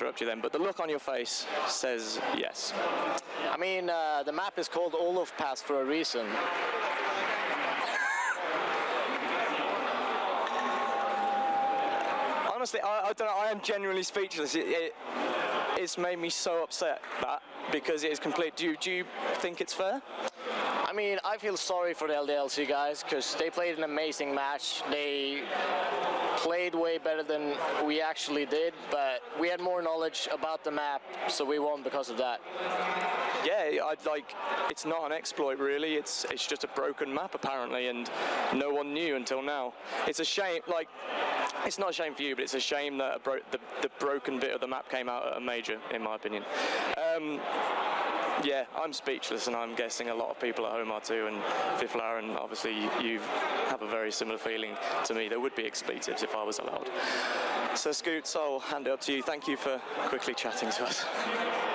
interrupt you then, but the look on your face says yes. I mean, uh, the map is called Olofpass for a reason. Honestly, I, I don't know. I am genuinely speechless. It, it, it's made me so upset that because it is complete. Do you, do you think it's fair? I mean, I feel sorry for the LDLC guys because they played an amazing match. They played way better than we actually did, but we had more knowledge about the map, so we won because of that. Yeah, I'd like. It's not an exploit really. It's it's just a broken map apparently, and no one knew until now. It's a shame. Like, it's not a shame for you, but it's a shame that bro- the the broken bit of the map came out at a major, in my opinion. Um, yeah, I'm speechless, and I'm guessing a lot of people at home are too. And Fiflar, and obviously you have a very similar feeling to me. There would be expletives if I was allowed. So, Scoots, I'll hand it up to you. Thank you for quickly chatting to us.